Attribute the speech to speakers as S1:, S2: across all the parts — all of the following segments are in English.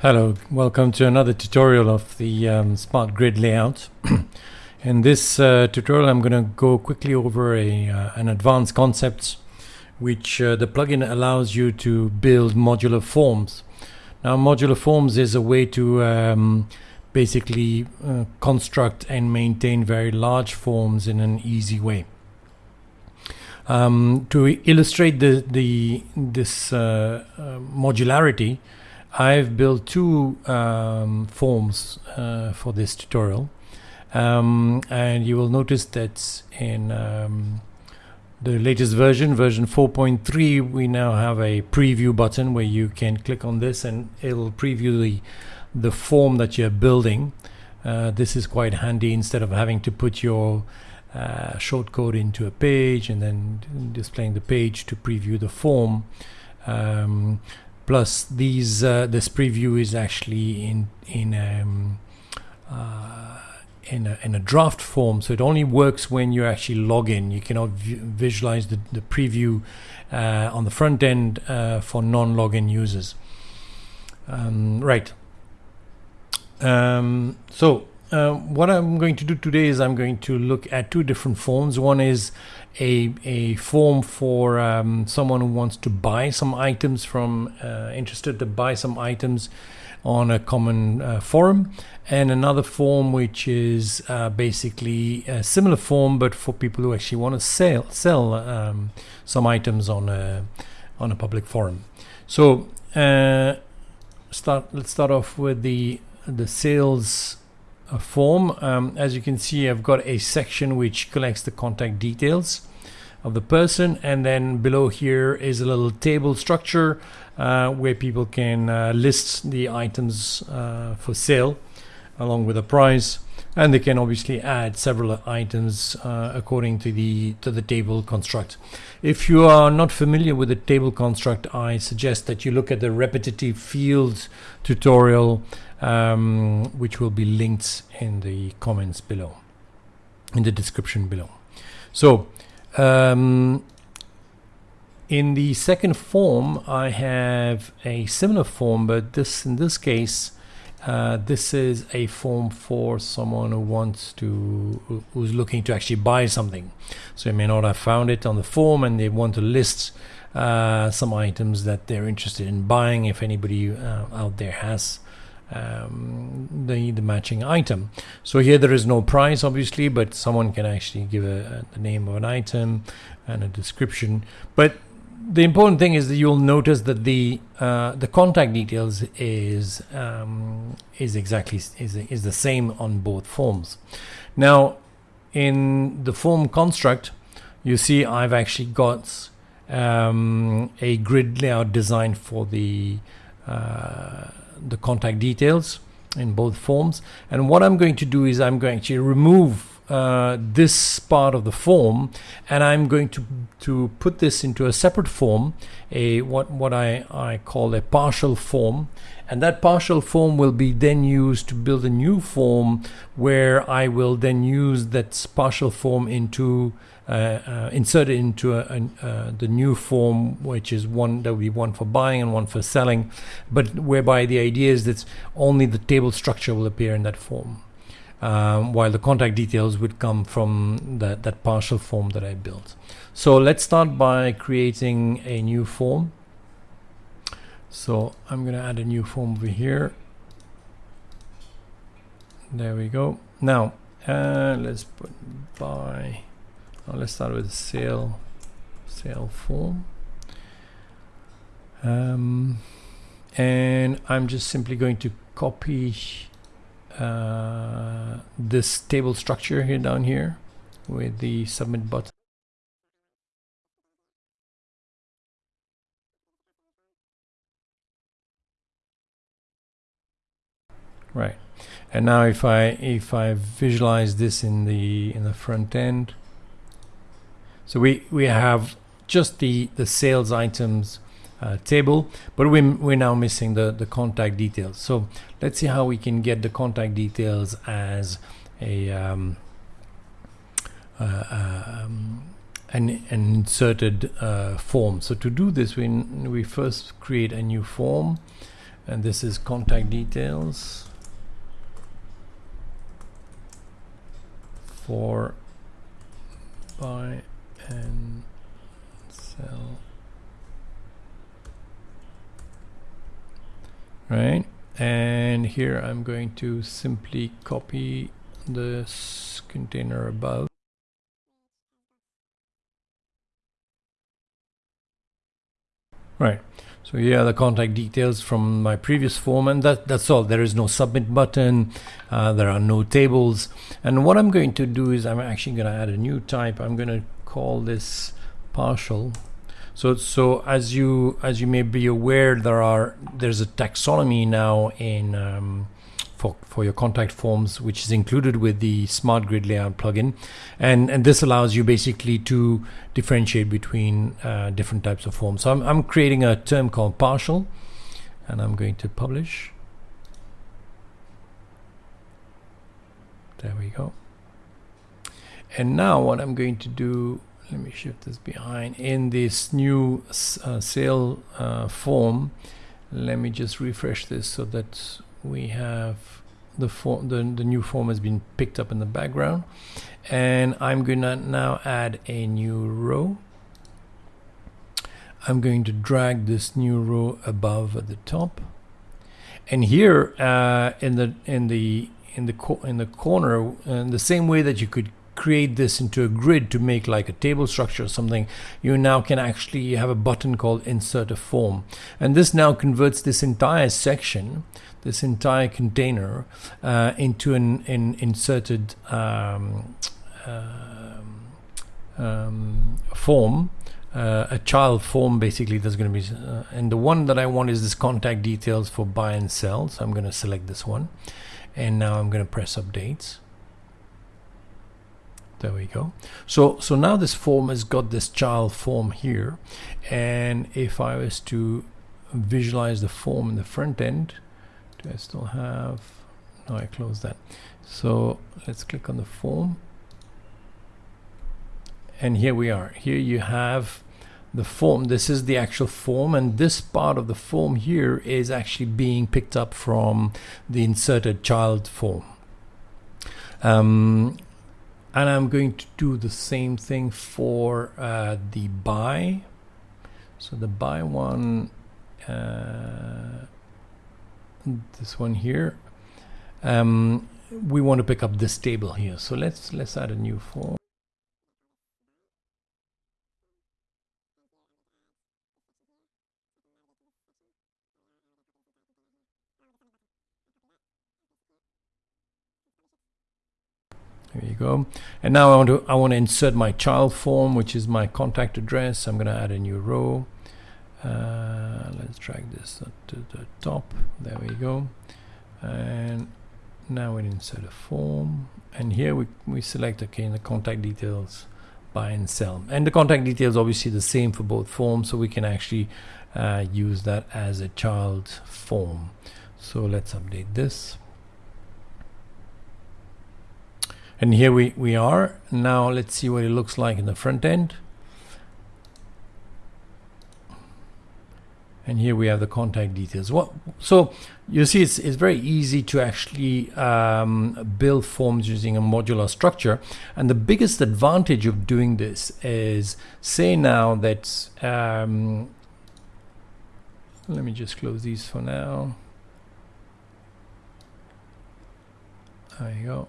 S1: Hello, welcome to another tutorial of the um, Smart Grid layout. In this uh, tutorial I'm going to go quickly over a, uh, an advanced concept which uh, the plugin allows you to build modular forms. Now modular forms is a way to um, basically uh, construct and maintain very large forms in an easy way. Um, to illustrate the, the this uh, uh, modularity I've built two um, forms uh, for this tutorial um, and you will notice that in um, the latest version, version 4.3, we now have a preview button where you can click on this and it'll preview the, the form that you're building. Uh, this is quite handy instead of having to put your uh, shortcode into a page and then displaying the page to preview the form. Um, plus these uh, this preview is actually in in um, uh, in, a, in a draft form so it only works when you actually log in. You cannot visualize the, the preview uh, on the front end uh, for non-login users. Um, right. Um, so uh, what I'm going to do today is I'm going to look at two different forms. One is a, a form for um, someone who wants to buy some items from uh, interested to buy some items on a common uh, forum. And another form which is uh, basically a similar form but for people who actually want to sell sell um, some items on a on a public forum. So uh, start let's start off with the the sales form. Um, as you can see, I've got a section which collects the contact details of the person and then below here is a little table structure uh, where people can uh, list the items uh, for sale along with a price and they can obviously add several items uh, according to the to the table construct. If you are not familiar with the table construct I suggest that you look at the repetitive fields tutorial um, which will be linked in the comments below in the description below. So um, in the second form I have a similar form but this in this case uh, this is a form for someone who wants to who's looking to actually buy something. So they may not have found it on the form and they want to list uh, some items that they're interested in buying if anybody uh, out there has um, the, the matching item. So here there is no price obviously but someone can actually give a, a, the name of an item and a description. But the important thing is that you'll notice that the uh, the contact details is um, is exactly is, is the same on both forms. Now, in the form construct, you see I've actually got um, a grid layout designed for the uh, the contact details in both forms. And what I'm going to do is I'm going to remove uh, this part of the form and I'm going to to put this into a separate form a what what I, I call a partial form. And that partial form will be then used to build a new form where I will then use that partial form into uh, uh, insert it into a, a, uh, the new form which is one that will be one for buying and one for selling but whereby the idea is that only the table structure will appear in that form um, while the contact details would come from that, that partial form that I built. So let's start by creating a new form. So I'm going to add a new form over here. There we go. Now uh, let's put by. let's start with sale sale form. Um, and I'm just simply going to copy uh, this table structure here down here with the submit button. Right. And now if I if I visualize this in the in the front end, so we we have just the the sales items uh, table but we, we're now missing the the contact details. So let's see how we can get the contact details as a um, uh, um, an, an, inserted uh, form. So to do this we we first create a new form and this is contact details for by and sell right? And here I'm going to simply copy this container above. Right. So here are the contact details from my previous form and that that's all. There is no submit button uh, there are no tables. And what I'm going to do is I'm actually going to add a new type. I'm going to call this partial so so as you as you may be aware there are there's a taxonomy now in um, for, for your contact forms, which is included with the Smart Grid Layout plugin. And, and this allows you basically to differentiate between uh, different types of forms. So I'm, I'm creating a term called partial, and I'm going to publish. There we go. And now what I'm going to do, let me shift this behind, in this new uh, sale uh, form, let me just refresh this so that we have the form the, the new form has been picked up in the background. And I'm gonna now add a new row. I'm going to drag this new row above at the top. And here uh, in the in the in the in the corner in the same way that you could create this into a grid to make like a table structure or something, you now can actually have a button called insert a form. And this now converts this entire section, this entire container, uh, into an, an inserted um, uh, um, form. Uh, a child form basically that's going to be uh, and the one that I want is this contact details for buy and sell so I'm going to select this one and now I'm going to press updates there we go. So, so now this form has got this child form here. And if I was to visualize the form in the front end, do I still have, no, I close that. So let's click on the form. And here we are. Here you have the form. This is the actual form. And this part of the form here is actually being picked up from the inserted child form. Um, and I'm going to do the same thing for uh, the buy. So the buy one uh, this one here. Um, we want to pick up this table here. So let's let's add a new form There you go. And now I want to I want to insert my child form, which is my contact address. I'm going to add a new row. Uh, let's drag this to the top. There we go. And now we insert a form. And here we, we select, okay, the contact details, buy and sell. And the contact details obviously the same for both forms, so we can actually uh, use that as a child form. So let's update this and here we we are. Now let's see what it looks like in the front end. And here we have the contact details. What so you see it's, it's very easy to actually um, build forms using a modular structure. And the biggest advantage of doing this is say now that um, let me just close these for now. There you go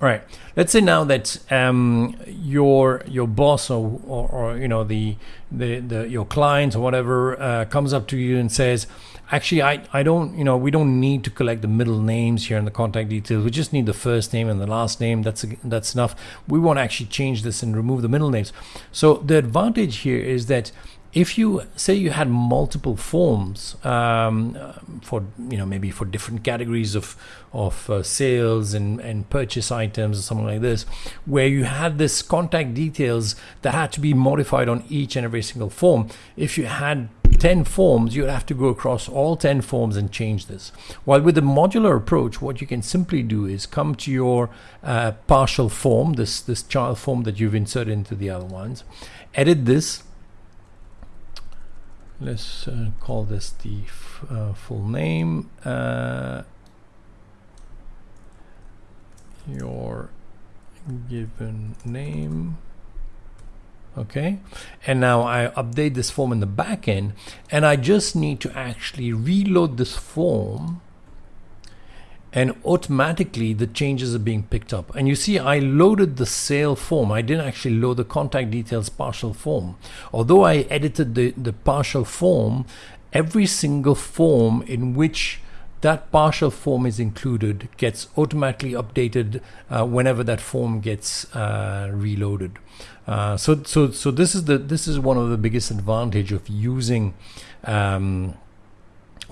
S1: Right. Let's say now that um, your your boss or, or, or, you know the, the the your client or whatever uh, comes up to you and says, actually, I I don't you know we don't need to collect the middle names here in the contact details. We just need the first name and the last name. That's that's enough. We want to actually change this and remove the middle names. So the advantage here is that if you say you had multiple forms um, for you know maybe for different categories of of uh, sales and and purchase items or something like this where you had this contact details that had to be modified on each and every single form if you had 10 forms you'd have to go across all 10 forms and change this. While with the modular approach what you can simply do is come to your uh, partial form this this child form that you've inserted into the other ones edit this let's uh, call this the uh, full name uh, your given name. Okay. And now I update this form in the backend and I just need to actually reload this form and automatically the changes are being picked up. And you see I loaded the sale form. I didn't actually load the contact details partial form. Although I edited the the partial form every single form in which that partial form is included gets automatically updated uh, whenever that form gets uh, reloaded. Uh, so so so this is the this is one of the biggest advantage of using um,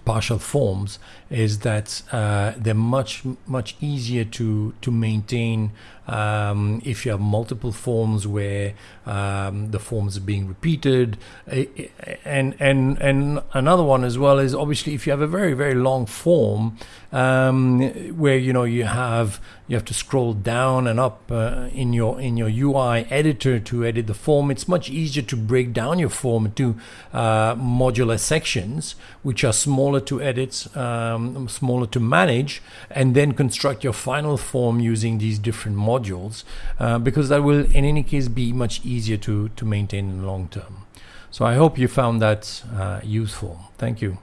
S1: partial forms is that uh, they're much much easier to to maintain um, if you have multiple forms where um, the forms are being repeated and and and another one as well is obviously if you have a very very long form um, where you know you have you have to scroll down and up uh, in your in your UI editor to edit the form it's much easier to break down your form into uh, modular sections which are smaller to edit um, smaller to manage and then construct your final form using these different modules modules uh, because that will in any case be much easier to, to maintain in the long term. So I hope you found that uh, useful. Thank you.